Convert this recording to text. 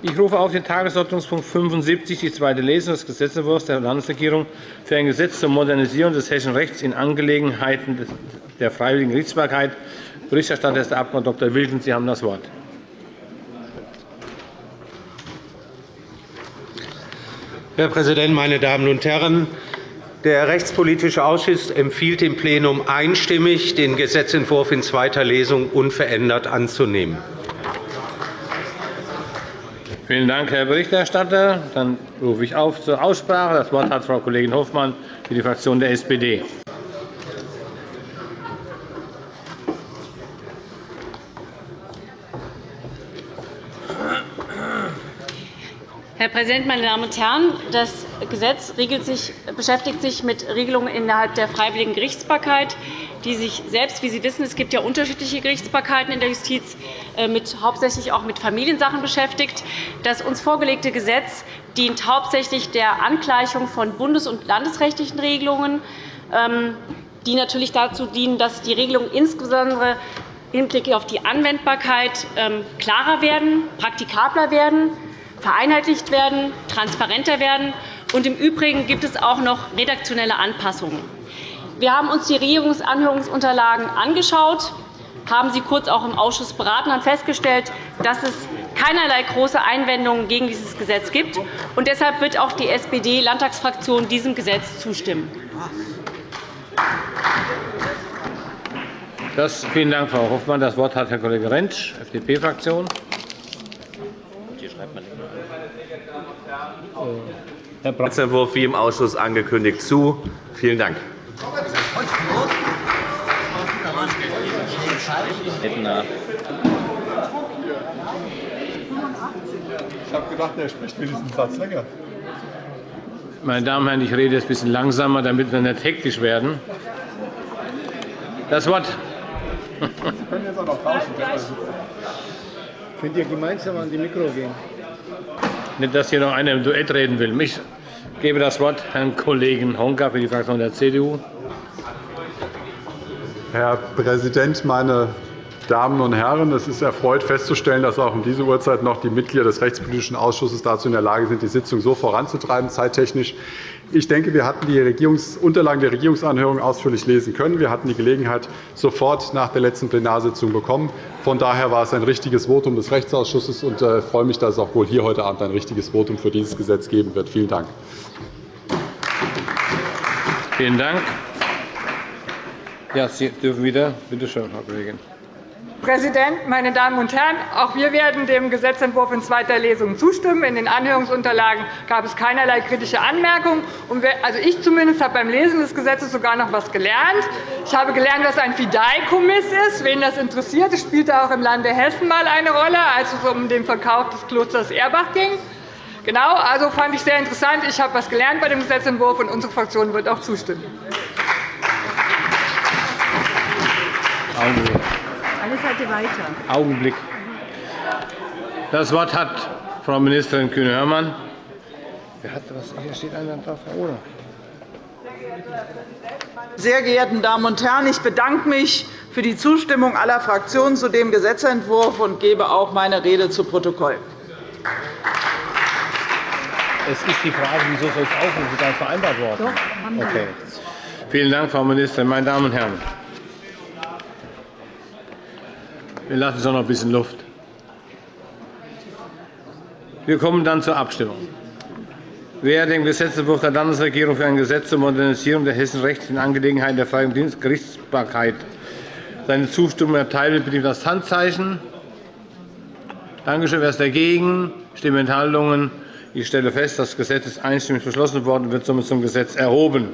Ich rufe auf den Tagesordnungspunkt 75, die zweite Lesung des Gesetzentwurfs der Landesregierung für ein Gesetz zur Modernisierung des hessischen Rechts in Angelegenheiten der freiwilligen Gerichtsbarkeit. Berichterstatter ist der Abg. Dr. Wilken. Sie haben das Wort. Herr Präsident, meine Damen und Herren! Der Rechtspolitische Ausschuss empfiehlt dem Plenum einstimmig, den Gesetzentwurf in zweiter Lesung unverändert anzunehmen. Vielen Dank, Herr Berichterstatter. Dann rufe ich auf zur Aussprache. Das Wort hat Frau Kollegin Hofmann für die Fraktion der SPD. Herr Präsident, meine Damen und Herren! Das Gesetz sich, beschäftigt sich mit Regelungen innerhalb der freiwilligen Gerichtsbarkeit, die sich selbst, wie Sie wissen, es gibt ja unterschiedliche Gerichtsbarkeiten in der Justiz, äh, mit, hauptsächlich auch mit Familiensachen beschäftigt. Das uns vorgelegte Gesetz dient hauptsächlich der Angleichung von bundes- und landesrechtlichen Regelungen, ähm, die natürlich dazu dienen, dass die Regelungen insbesondere im Hinblick auf die Anwendbarkeit ähm, klarer werden, praktikabler werden vereinheitlicht werden, transparenter werden. Und Im Übrigen gibt es auch noch redaktionelle Anpassungen. Wir haben uns die Regierungsanhörungsunterlagen angeschaut, haben sie kurz auch im Ausschuss beraten und festgestellt, dass es keinerlei große Einwendungen gegen dieses Gesetz gibt. Und deshalb wird auch die SPD-Landtagsfraktion diesem Gesetz zustimmen. Das, vielen Dank, Frau Hofmann. Das Wort hat Herr Kollege Rentsch, FDP-Fraktion. Herr Gesetzentwurf wie im Ausschuss angekündigt zu. Vielen Dank. Ich habe gedacht, er spricht wenigstens Satz länger. Meine Damen und Herren, ich rede jetzt ein bisschen langsamer, damit wir nicht hektisch werden. Das Wort. Sie können jetzt auch noch draußen. Könnt ihr gemeinsam an die Mikro gehen? Nicht, dass hier noch einer im Duett reden will. Ich gebe das Wort Herrn Kollegen Honka für die Fraktion der CDU. Herr Präsident, meine Damen und Herren! Es ist erfreut festzustellen, dass auch um diese Uhrzeit noch die Mitglieder des Rechtspolitischen Ausschusses dazu in der Lage sind, die Sitzung so voranzutreiben, zeittechnisch. Ich denke, wir hatten die Unterlagen der Regierungsanhörung ausführlich lesen können. Wir hatten die Gelegenheit sofort nach der letzten Plenarsitzung bekommen. Von daher war es ein richtiges Votum des Rechtsausschusses. Ich äh, freue mich, dass es auch wohl hier heute Abend ein richtiges Votum für dieses Gesetz geben wird. Vielen Dank. Vielen Dank. Ja, Sie dürfen wieder. Bitte schön, Frau Kollegin. Präsident, meine Damen und Herren! Auch wir werden dem Gesetzentwurf in zweiter Lesung zustimmen. In den Anhörungsunterlagen gab es keinerlei kritische Anmerkungen. Also ich zumindest habe beim Lesen des Gesetzes sogar noch etwas gelernt. Ich habe gelernt, was ein Fideikommiss ist. Wen das interessiert, das spielte auch im Lande Hessen einmal eine Rolle, als es um den Verkauf des Klosters Erbach ging. Genau, also fand ich sehr interessant. Ich habe etwas gelernt bei dem Gesetzentwurf, und unsere Fraktion wird auch zustimmen. Eine Seite weiter. Augenblick. Das Wort hat Frau Ministerin Kühne-Hörmann. Wer hat was? Hier steht einer drauf, Herr Oder. Sehr geehrten Damen und Herren, ich bedanke mich für die Zustimmung aller Fraktionen zu dem Gesetzentwurf und gebe auch meine Rede zu Protokoll. Es ist die Frage, wieso soll es aufrufen? Ist vereinbart worden? Doch, haben wir. Okay. Vielen Dank, Frau Ministerin. Meine Damen und Herren, Wir lassen uns noch ein bisschen Luft. Wir kommen dann zur Abstimmung. Wer dem Gesetzentwurf der Landesregierung für ein Gesetz zur Modernisierung der hessischen Rechts in Angelegenheiten der freien Gerichtsbarkeit seine Zustimmung erteilt, bitte das Handzeichen. Danke schön. Wer ist dagegen? Stimmenthaltungen. Ich stelle fest, das Gesetz ist einstimmig beschlossen worden und wird somit zum Gesetz erhoben.